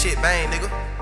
shit bang, nigga.